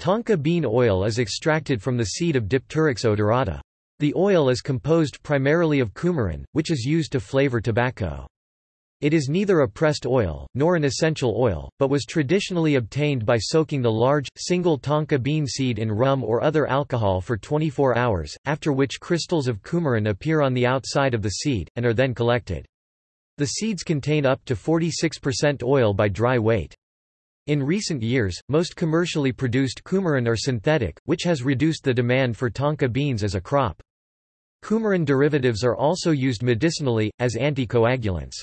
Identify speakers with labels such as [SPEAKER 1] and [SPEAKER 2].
[SPEAKER 1] Tonka bean oil is extracted from the seed of Dipteryx odorata. The oil is composed primarily of coumarin, which is used to flavor tobacco. It is neither a pressed oil, nor an essential oil, but was traditionally obtained by soaking the large, single tonka bean seed in rum or other alcohol for 24 hours, after which crystals of coumarin appear on the outside of the seed, and are then collected. The seeds contain up to 46% oil by dry weight. In recent years, most commercially produced coumarin are synthetic, which has reduced the demand for tonka beans as a crop. Coumarin derivatives are also used medicinally, as anticoagulants.